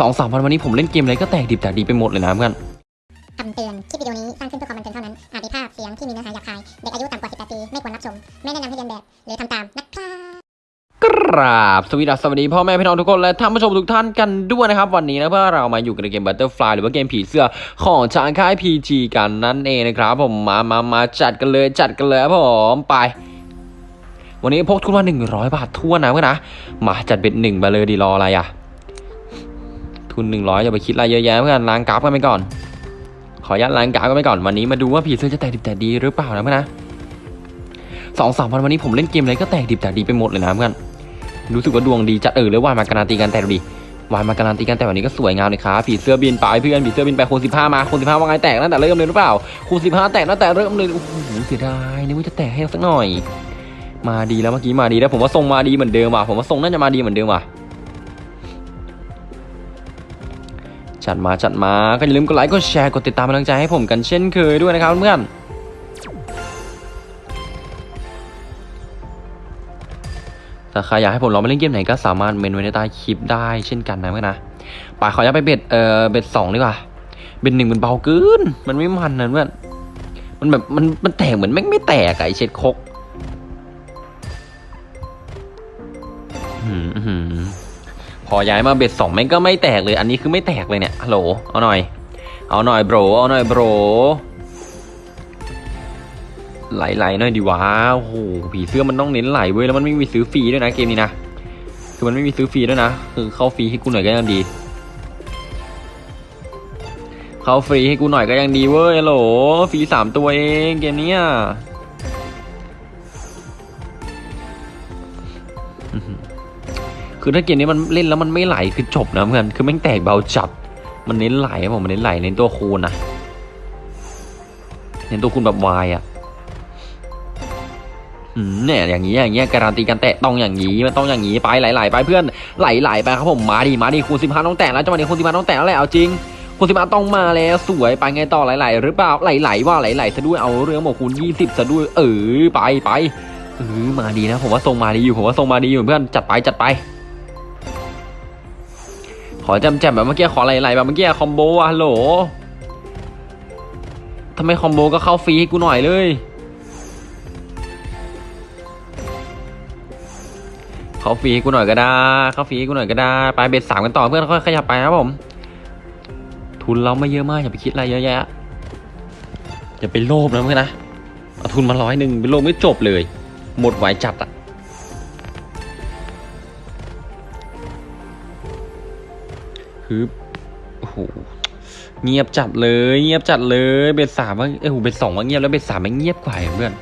สองสามวันวันนี้ผมเล่นเกมอะไรก็แตกดิบแตกดีไปหมดเลยนะเพื่อนคำเตือน คลิปวิดีโอนี้สร้างขึ้นเพื่อความบันเทิงเท่านั้น อาจมีภาพเสียงที่มีเนื้อหาหยาบคาย เด็กอายุต่ำกว่า 18 ปี ไม่ควรรับชม ไม่แนะนำให้เรียนแบบ หรือทำตามนะครับกราบสวัสดีสวัสดีพ่อแม่พี่น้องทุกคนและท่านผู้ชมทุกท่านกันด้วยนะครับ วันนี้นะเพื่อเรามาอยู่กันในเกม Butterfly หรือว่าเกมผีเสื้อของทางค่าย PG กันนั่นเองนะครับผมมามามาจัดกันเลยจัดกันเลยครับผมไป วันนี้พกทุนมา100 บาททั่วนนะเพื่อนนะมาจัดเป็นหนึ่งมาเลยดีรออะไรอะ ทุน 100อย่าไปคิดอะไรเยอะแยะเพื่อนล้างกราฟกันไปก่อน ขออนุญาตล้างกราฟกันไปก่อนวันนี้มาดูว่าผีเสื้อจะแตกดิบแตกดีหรือเปล่านะเพื่อนนะสองสามวันวันนี้ผมเล่นเกมอะไรก็แตกดิบแตกดีไปหมดเลยนะเพื่อนรู้สึกว่าดวงดีจัดเออหรือวายมาการันตีกันแต่ดูดิวายมาการันตีกันแต่วันนี้ก็สวยงามเลยครับผีเสื้อบินไปเพื่อนผีเสื้อบินไปคูณสิบห้ามาคูณสิบห้าว่าไงแตกตั้งแต่เริ่มเลยหรือเปล่าคูณสิบห้าแตกตั้งแต่เริ่มเลยโอ้โหเสียดายนึกว่าจะแตกให้สักหน่อย มาดีแล้วเมื่อกี้มาดีแล้วผมว่าทรงมาดีเหมือนเดิมว่ะผมว่าทรงน่าจะมาดีเหมือนเดิมว่ะ จัดมาจัดมาก็อย่าลืมกดไลค์กดแชร์กดติดตามเป็นกำลังใจให้ผมกันเช่นเคยด้วยนะครับเพื่อนถ้าใครอยากให้ผมลองไปเล่นเกมไหนก็สามารถเมนไว้ในใต้คลิปได้เช่นกันนะเพื่อนนะไปขอย้ายไปเบ็ดเอ่อเบ็ดสองดีกว่าเบ็ดหนึ่งมันเบาเกินมันไม่มันนะเพื่อนมันแบบมันมันแตกเหมือนแม่งไม่แตกไอเช็ดคกอื้อหือ พอย้ายมาเบ็ดสองแม่งก็ไม่แตกเลยอันนี้คือไม่แตกเลยเนี่ยฮัลโหลเอาหน่อย เอาหน่อยโบรเอาหน่อยโบรไหลๆหน่อยดีวะโอ้โหผีเสื้อมันต้องเน้นไหลเว้ยแล้วมันไม่มีซื้อฟรีด้วยนะเกมนี้นะคือมันไม่มีซื้อฟรีด้วยนะคือเข้าฟรีให้กูหน่อยก็ยังดี เข้าฟรีให้กูหน่อยก็ยังดีเว้ยฮัลโหลฟรีสามตัวเองเกมเนี้ย คือถ้าเกมนี้มันเล่นแล้วมันไม่ไหลคือจบนะเพื่อนคือแม่งแตกเบาจับ มันเน้นไหลผมมันเน้นไหลเน้นตัวคูณนะเน้นตัวคูณแบบวายอะอืมเนี่ยอย่างนี้อย่างเงี้ยการันตีกันแตะต้องอย่างนี้มันต้องอย่างนี้ไปไหลๆไปเพื่อนไหลๆไปครับผมมาดิมาดิคูณสิบห้าต้องแตะแล้วจังหวะนี้คูณสิบห้าต้องแตะแล้วแหละเอาจริงคูณสิบห้าต้องมาแล้วสวยไปไงต่อไหลๆหรือเปล่าไหลๆว่าไหลๆซะด้วยเอาเรื่องบอกคูณยี่สิบซะด้วยเออไปไปเออมาดีนะผมว่าทรงมาดีอยู่ผมว่าทรงมาดีอยู่เพื่อนจัดไปจัดไป ขอจำแจมแบบเมื่อกี้ขอไหลๆแบบเมื่อกี้คอมโบอะฮัลโหลทำไมคอมโบก็เข้าฟรีให้กูหน่อยเลย เข้าฟรีให้กูหน่อยก็ได้ เข้าฟรีให้กูหน่อยก็ได้ ไปเบ็ดสามกันต่อเพื่อนค่อยขยับไปนะครับผม ทุนเราไม่เยอะมากอย่าไปคิดอะไรเยอะแยะ อย่าไปโลภนะเพื่อนนะ เอาทุนมาร้อยหนึ่งไปโลภไม่จบเลย หมดไหวจัดอะ ฮึบโอ้โหเงียบจัดเลย เงียบจัดเลยเบ็ดสามว่าเอ้ยโหเบ็ดสองว่าเงียบแล้วเบ็ดสามมันเงียบกว่าเพื่อน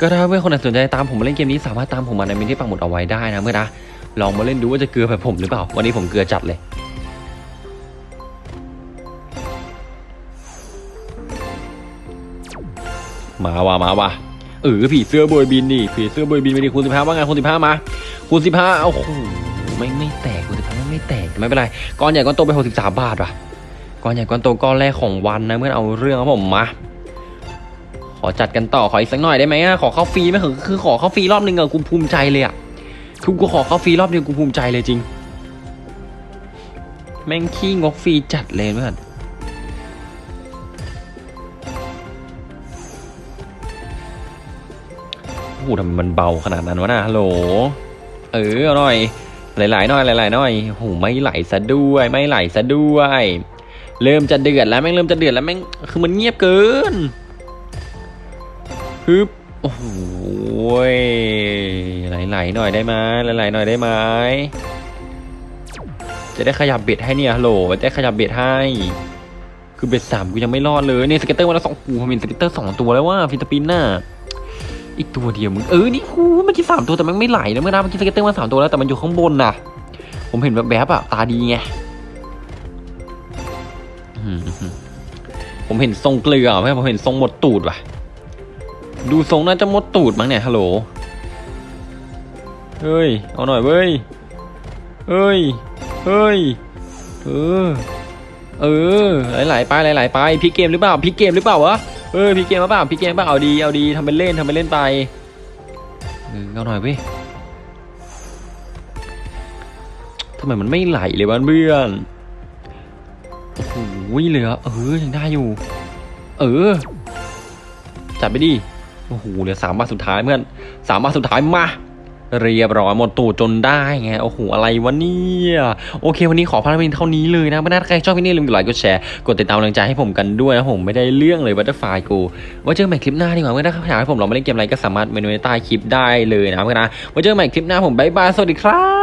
ก็ถ้าเพื่อนคนไหนสนใจตามผมมาเล่นเกมนี้สามารถตามผมมาในมินที่ปักหมุดเอาไว้ได้นะเมื่อนนะลองมาเล่นดูว่าจะเกลือแบบผมหรือเปล่า วันนี้ผมเกลือจัดเลยมาว่ะมาว่ะเออผีเสื้อโบยบินนี่ผีเสื้อโบยบินไปดิคูณสิบห้าว่าไงคูณสิบห้ามาคูณสิบห้าโอ้โหไม่ไม่แตกคูณสิบห้า ไม่แต่ไม่เป็นไรก้อนใหญ่ก้อนโตไปหกสิบสามบาทว่ะก้อนใหญ่ก้อนโตก้อนแรกของวันนะเมื่อนเอาเรื่องครับผมมาขอจัดกันต่อขออีกสักหน่อยได้ไหมอะขอเข้าฟรีไหมคือคือขอเข้าฟรีรอบนึงอะกูภูมิใจเลยอะคือกูขอเข้าฟรีรอบเดียวกูภูมิใจเลยจริง แม่งขี้งกฟรีจัดเลยเพื่อนโอ้โหทำไมมันเบาขนาดนั้นวะนะฮัลโหล เอออาหน่อย หลายๆหน่อยหลายๆหน่อยโอ้โหไม่ไหลซะด้วย ไม่ไหลซะด้วย เริ่มจะเดือดแล้วแม่งเริ่มจะเดือดแล้วแม่งคือมันเงียบเกินฮึบโอ้โหยไหลๆหน่อยได้ไหมไหลๆหน่อยได้ไหมจะได้ขยับ bet ให้เนี่ยฮัลโหลจะได้ขยับ bet ให้ คือ bet สามกูยังไม่รอดเลยเนี่ย scatter วันละสองหูผมเห็น scatter สองตัวแล้วว่าฟิลิปปินส์น่ะ อีกตัวเดียวมึงเออนี่หูเมื่อกี้สามตัวแต่มันไม่ไหลนะเมื่อนะเมื่อกี้ scatter มาสามตัวแล้วแต่มันอยู่ข้างบนน่ะผมเห็นแบบแบบอะตาดีไงผมเห็นทรงเกลือไม่ผมเห็นทรงหมดตูดว่ะ ดูทรงน่าจะหมดตูดมั้งเนี่ยฮัลโหลเฮ้ยเอาหน่อยเว้ยเฮ้ยเฮ้ยเออ เออไหลๆไปไหลๆไปพี่เกมหรือเปล่าพี่เกมหรือเปล่าวะเออพี่เกมหรือเปล่าพี่เกมเปล่าเอาดีเอาดีทำเป็นเล่นทำเป็นเล่นไปเอาหน่อยเว้ยทำไมมันไม่ไหลเลยวะเพื่อนโอ้โหเหลือเออยังได้อยู่ เออ จัดไปดิโอ้โหเหลือสามบาทสุดท้ายเพื่อนสามบาทสุดท้ายมา เรียบร้อยหมดตูดจนได้ไงโอ้โหอะไรวะเนี่ยโอเค วันนี้ขอพาราเป็นเท่านี้เลยนะไม่น่าใครชอบคลิปนี้ลืมกดไลค์กดแชร์กดติดตามกำลังใจให้ผมกันด้วยนะผมไม่ได้เรื่องเลยบัตเตอร์ไฟกูไว้เจอกันใหม่คลิปหน้าดีกว่าเมื่อถ้าอยากให้ผมลองมาเล่นเกมอะไรก็สามารถเมนูในใต้คลิปได้เลยนะเพื่อนนะไว้เจอกันใหม่คลิปหน้าผมบายบายสวัสดีครับ